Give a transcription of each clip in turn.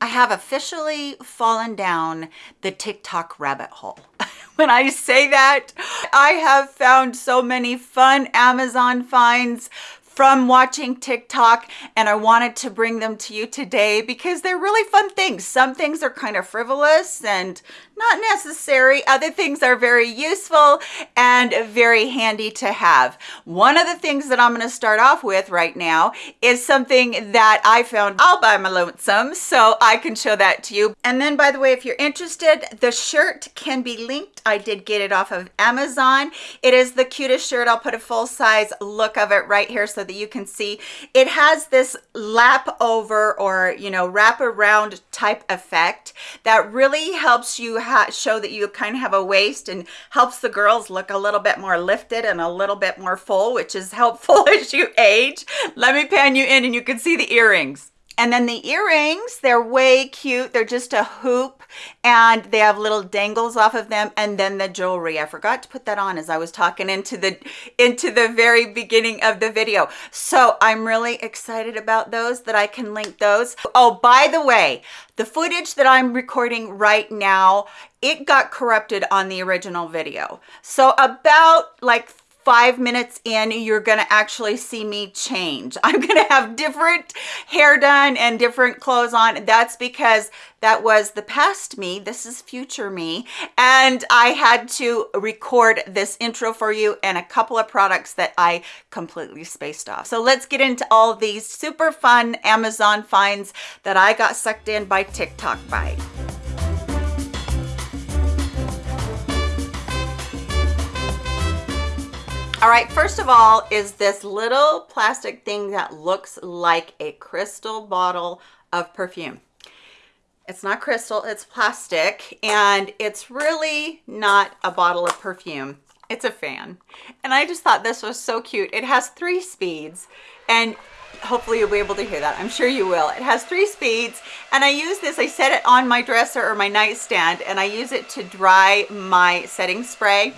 I have officially fallen down the TikTok rabbit hole. when I say that, I have found so many fun Amazon finds from watching TikTok and I wanted to bring them to you today because they're really fun things. Some things are kind of frivolous and not necessary. Other things are very useful and very handy to have. One of the things that I'm going to start off with right now is something that I found all by my lonesome, so I can show that to you. And then, by the way, if you're interested, the shirt can be linked. I did get it off of Amazon. It is the cutest shirt. I'll put a full size look of it right here so that you can see. It has this lap over or, you know, wrap around type effect that really helps you show that you kind of have a waist and helps the girls look a little bit more lifted and a little bit more full, which is helpful as you age. Let me pan you in and you can see the earrings. And then the earrings, they're way cute. They're just a hoop and they have little dangles off of them. And then the jewelry, I forgot to put that on as I was talking into the, into the very beginning of the video. So I'm really excited about those that I can link those. Oh, by the way, the footage that I'm recording right now, it got corrupted on the original video. So about like five minutes in, you're gonna actually see me change. I'm gonna have different hair done and different clothes on. That's because that was the past me. This is future me. And I had to record this intro for you and a couple of products that I completely spaced off. So let's get into all these super fun Amazon finds that I got sucked in by TikTok by. All right, first of all is this little plastic thing that looks like a crystal bottle of perfume. It's not crystal, it's plastic, and it's really not a bottle of perfume. It's a fan. And I just thought this was so cute. It has three speeds, and hopefully you'll be able to hear that. I'm sure you will. It has three speeds, and I use this, I set it on my dresser or my nightstand, and I use it to dry my setting spray.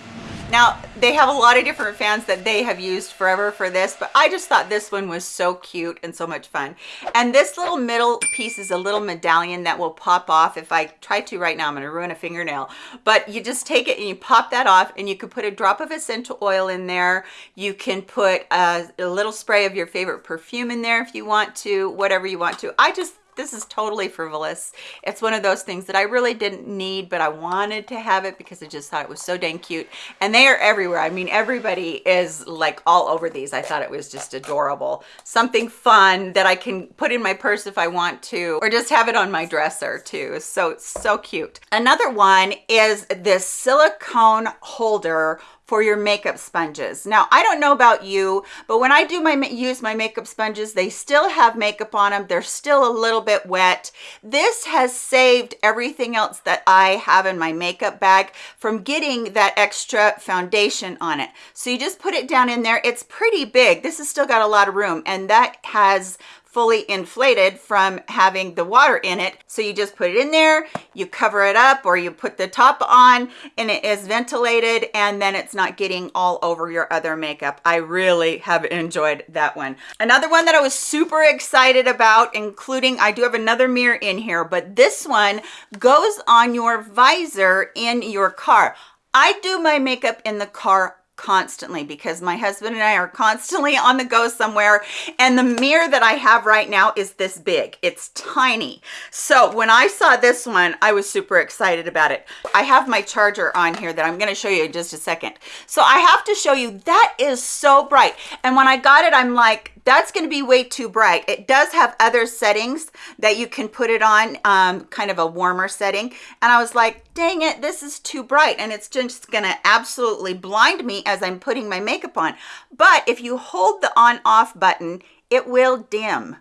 Now, they have a lot of different fans that they have used forever for this, but I just thought this one was so cute and so much fun. And this little middle piece is a little medallion that will pop off. If I try to right now, I'm gonna ruin a fingernail. But you just take it and you pop that off and you can put a drop of essential oil in there. You can put a, a little spray of your favorite perfume in there if you want to, whatever you want to. I just this is totally frivolous. It's one of those things that I really didn't need, but I wanted to have it because I just thought it was so dang cute. And they are everywhere. I mean, everybody is like all over these. I thought it was just adorable. Something fun that I can put in my purse if I want to, or just have it on my dresser too. So, it's so cute. Another one is this silicone holder for your makeup sponges. Now, I don't know about you, but when I do my use my makeup sponges, they still have makeup on them. They're still a little bit wet. This has saved everything else that I have in my makeup bag from getting that extra foundation on it. So you just put it down in there. It's pretty big. This has still got a lot of room and that has fully inflated from having the water in it. So you just put it in there, you cover it up or you put the top on and it is ventilated and then it's not getting all over your other makeup. I really have enjoyed that one. Another one that I was super excited about, including, I do have another mirror in here, but this one goes on your visor in your car. I do my makeup in the car constantly because my husband and I are constantly on the go somewhere. And the mirror that I have right now is this big. It's tiny. So when I saw this one I was super excited about it. I have my charger on here that I'm going to show you in just a second. So I have to show you that is so bright. And when I got it I'm like that's going to be way too bright. It does have other settings that you can put it on um, kind of a warmer setting. And I was like dang it this is too bright and it's just gonna absolutely blind me as I'm putting my makeup on. But if you hold the on off button it will dim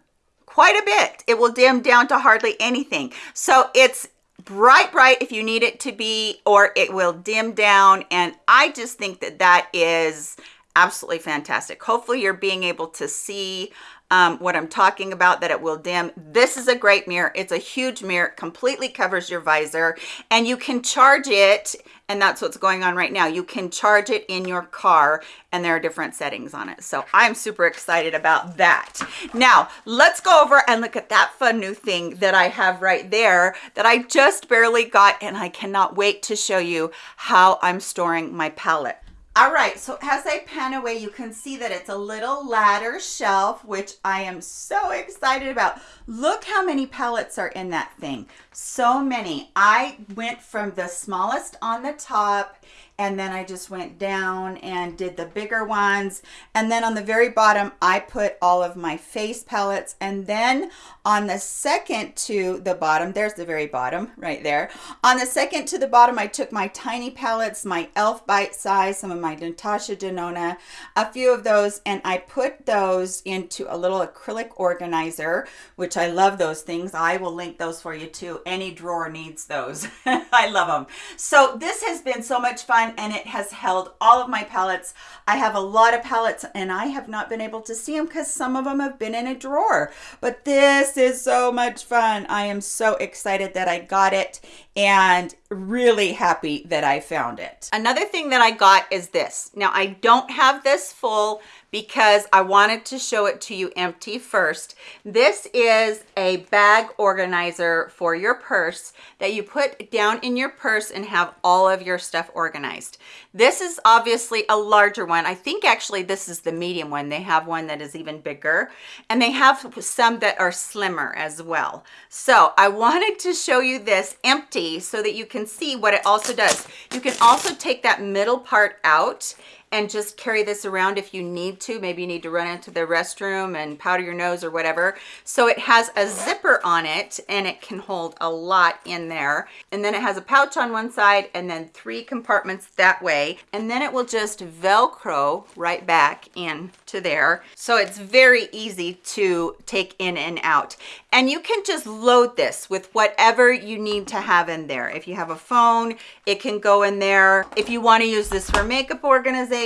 quite a bit. It will dim down to hardly anything. So it's bright bright if you need it to be or it will dim down. And I just think that that is absolutely fantastic hopefully you're being able to see um, what I'm talking about, that it will dim. This is a great mirror. It's a huge mirror, completely covers your visor, and you can charge it and that's what's going on right now. You can charge it in your car and there are different settings on it. So I'm super excited about that. Now, let's go over and look at that fun new thing that I have right there that I just barely got and I cannot wait to show you how I'm storing my palette. All right, so as I pan away, you can see that it's a little ladder shelf, which I am so excited about. Look how many palettes are in that thing. So many. I went from the smallest on the top and then I just went down and did the bigger ones. And then on the very bottom, I put all of my face palettes. And then on the second to the bottom, there's the very bottom right there. On the second to the bottom, I took my tiny palettes, my e.l.f. Bite Size, some of my Natasha Denona, a few of those, and I put those into a little acrylic organizer, which I love those things. I will link those for you too. Any drawer needs those. I love them. So this has been so much fun and it has held all of my palettes. I have a lot of palettes and I have not been able to see them because some of them have been in a drawer. But this is so much fun. I am so excited that I got it and really happy that I found it. Another thing that I got is this. Now I don't have this full because I wanted to show it to you empty first. This is a bag organizer for your purse that you put down in your purse and have all of your stuff organized. This is obviously a larger one. I think actually this is the medium one. They have one that is even bigger and they have some that are slimmer as well. So I wanted to show you this empty so that you can see what it also does. You can also take that middle part out and just carry this around if you need to. Maybe you need to run into the restroom and powder your nose or whatever. So it has a zipper on it and it can hold a lot in there. And then it has a pouch on one side and then three compartments that way. And then it will just Velcro right back into there. So it's very easy to take in and out. And you can just load this with whatever you need to have in there. If you have a phone, it can go in there. If you want to use this for makeup organization,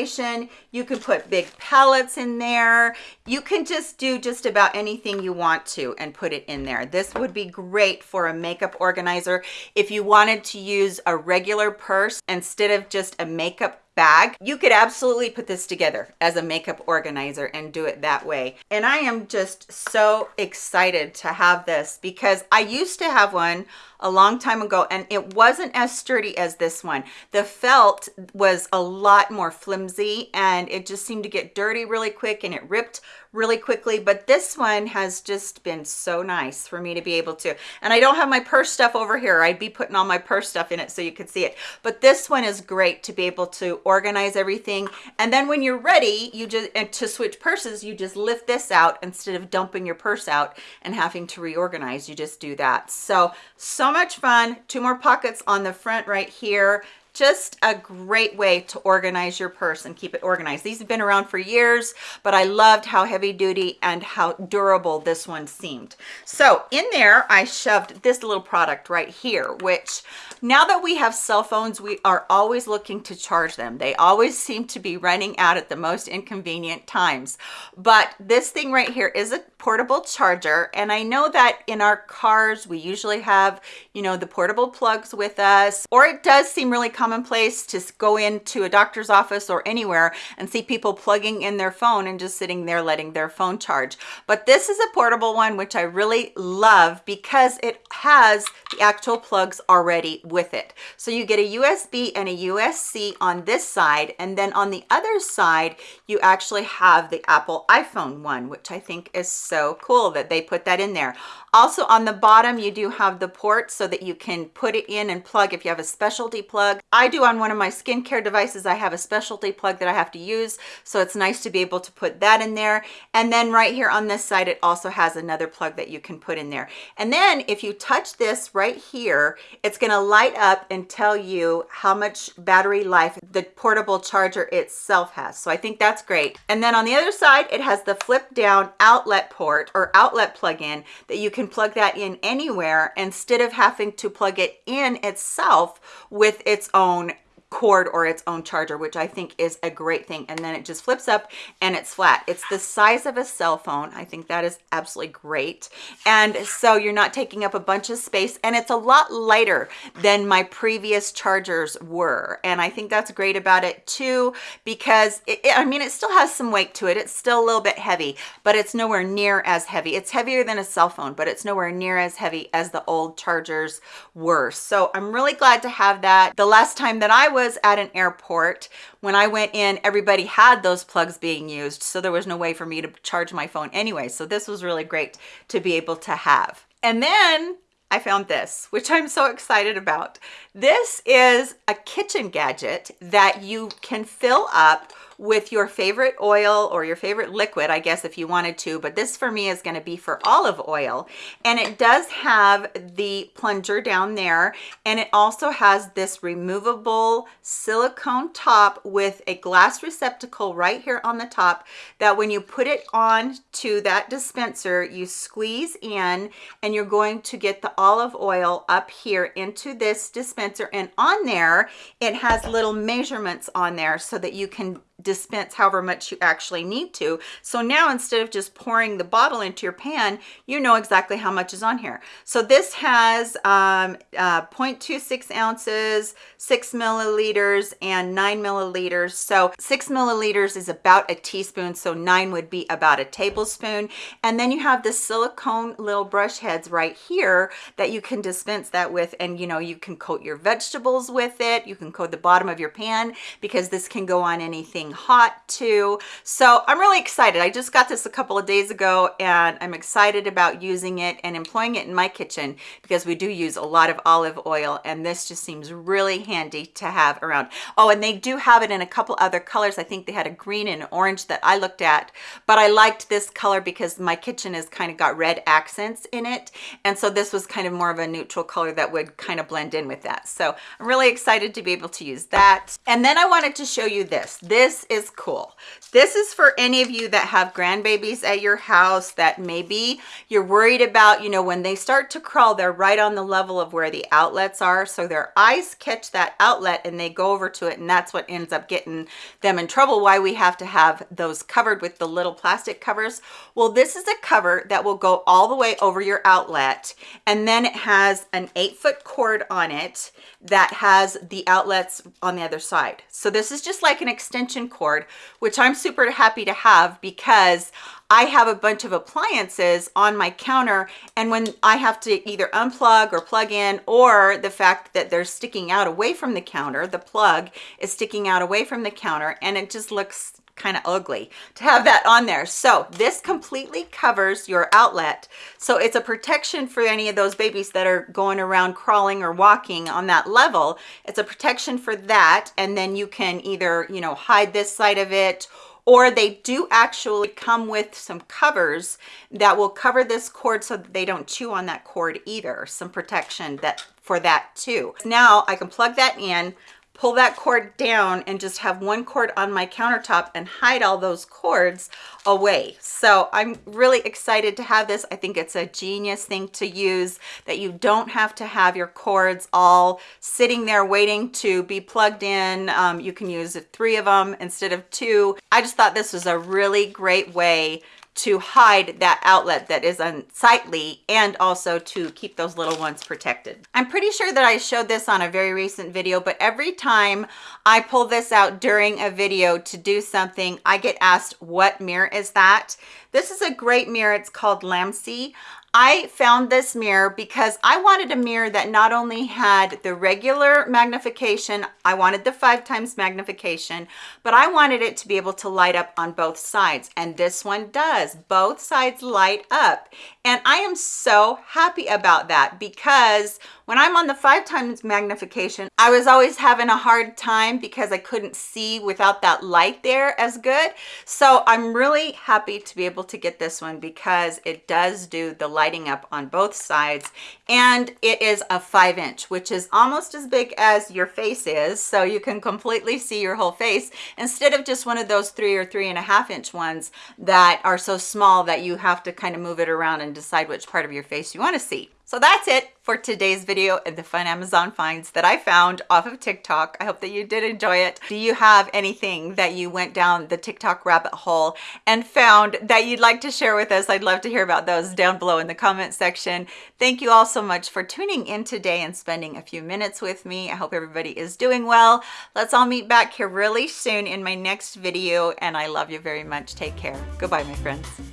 you can put big palettes in there. You can just do just about anything you want to and put it in there. This would be great for a makeup organizer. If you wanted to use a regular purse instead of just a makeup bag you could absolutely put this together as a makeup organizer and do it that way and i am just so excited to have this because i used to have one a long time ago and it wasn't as sturdy as this one. The felt was a lot more flimsy and it just seemed to get dirty really quick and it ripped really quickly but this one has just been so nice for me to be able to. And I don't have my purse stuff over here. I'd be putting all my purse stuff in it so you could see it. But this one is great to be able to organize everything. And then when you're ready you just to switch purses you just lift this out instead of dumping your purse out and having to reorganize. You just do that. So so much fun. Two more pockets on the front right here just a great way to organize your purse and keep it organized. These have been around for years but i loved how heavy duty and how durable this one seemed. So in there i shoved this little product right here which now that we have cell phones we are always looking to charge them they always seem to be running out at the most inconvenient times but this thing right here is a portable charger and i know that in our cars we usually have you know the portable plugs with us or it does seem really commonplace to go into a doctor's office or anywhere and see people plugging in their phone and just sitting there letting their phone charge. But this is a portable one, which I really love because it has the actual plugs already with it. So you get a USB and a USB on this side. And then on the other side, you actually have the Apple iPhone one, which I think is so cool that they put that in there. Also on the bottom, you do have the port so that you can put it in and plug if you have a specialty plug. I do on one of my skincare devices, I have a specialty plug that I have to use. So it's nice to be able to put that in there. And then right here on this side, it also has another plug that you can put in there. And then if you touch this right here, it's gonna light up and tell you how much battery life the portable charger itself has. So I think that's great. And then on the other side, it has the flip down outlet port or outlet plug-in that you can plug that in anywhere instead of having to plug it in itself with its own cord or its own charger, which I think is a great thing. And then it just flips up and it's flat. It's the size of a cell phone. I think that is absolutely great. And so you're not taking up a bunch of space and it's a lot lighter than my previous chargers were. And I think that's great about it too, because it, it, I mean, it still has some weight to it. It's still a little bit heavy, but it's nowhere near as heavy. It's heavier than a cell phone, but it's nowhere near as heavy as the old chargers were. So I'm really glad to have that. The last time that I was at an airport, when I went in, everybody had those plugs being used. So there was no way for me to charge my phone anyway. So this was really great to be able to have. And then I found this, which I'm so excited about. This is a kitchen gadget that you can fill up with your favorite oil or your favorite liquid, I guess, if you wanted to, but this for me is gonna be for olive oil. And it does have the plunger down there, and it also has this removable silicone top with a glass receptacle right here on the top that when you put it on to that dispenser, you squeeze in and you're going to get the olive oil up here into this dispenser. And on there, it has little measurements on there so that you can dispense however much you actually need to. So now instead of just pouring the bottle into your pan, you know exactly how much is on here. So this has um, uh, 0.26 ounces, six milliliters and nine milliliters. So six milliliters is about a teaspoon. So nine would be about a tablespoon. And then you have the silicone little brush heads right here that you can dispense that with. And you know, you can coat your vegetables with it. You can coat the bottom of your pan because this can go on anything hot too. So I'm really excited. I just got this a couple of days ago and I'm excited about using it and employing it in my kitchen because we do use a lot of olive oil and this just seems really handy to have around. Oh, and they do have it in a couple other colors. I think they had a green and orange that I looked at, but I liked this color because my kitchen has kind of got red accents in it. And so this was kind of more of a neutral color that would kind of blend in with that. So I'm really excited to be able to use that. And then I wanted to show you this. This is cool. This is for any of you that have grandbabies at your house that maybe you're worried about, you know, when they start to crawl, they're right on the level of where the outlets are. So their eyes catch that outlet and they go over to it. And that's what ends up getting them in trouble. Why we have to have those covered with the little plastic covers. Well, this is a cover that will go all the way over your outlet. And then it has an eight foot cord on it that has the outlets on the other side. So this is just like an extension cord, which I'm super happy to have because I have a bunch of appliances on my counter and when I have to either unplug or plug in or the fact that they're sticking out away from the counter, the plug is sticking out away from the counter and it just looks kind of ugly to have that on there. So this completely covers your outlet. So it's a protection for any of those babies that are going around crawling or walking on that level. It's a protection for that. And then you can either, you know, hide this side of it or they do actually come with some covers that will cover this cord so that they don't chew on that cord either. Some protection that for that too. Now I can plug that in, pull that cord down and just have one cord on my countertop and hide all those cords away. So I'm really excited to have this. I think it's a genius thing to use that you don't have to have your cords all sitting there waiting to be plugged in. Um, you can use three of them instead of two. I just thought this was a really great way to hide that outlet that is unsightly and also to keep those little ones protected. I'm pretty sure that I showed this on a very recent video, but every time I pull this out during a video to do something, I get asked what mirror is that? This is a great mirror. It's called Lamsi. I found this mirror because I wanted a mirror that not only had the regular magnification, I wanted the five times magnification, but I wanted it to be able to light up on both sides. And this one does. Both sides light up. And I am so happy about that because when I'm on the five times magnification, I was always having a hard time because I couldn't see without that light there as good. So I'm really happy to be able to get this one because it does do the lighting up on both sides. And it is a five inch, which is almost as big as your face is. So you can completely see your whole face instead of just one of those three or three and a half inch ones that are so small that you have to kind of move it around and decide which part of your face you want to see. So that's it for today's video and the fun Amazon finds that I found off of TikTok. I hope that you did enjoy it. Do you have anything that you went down the TikTok rabbit hole and found that you'd like to share with us? I'd love to hear about those down below in the comment section. Thank you all so much for tuning in today and spending a few minutes with me. I hope everybody is doing well. Let's all meet back here really soon in my next video and I love you very much. Take care. Goodbye, my friends.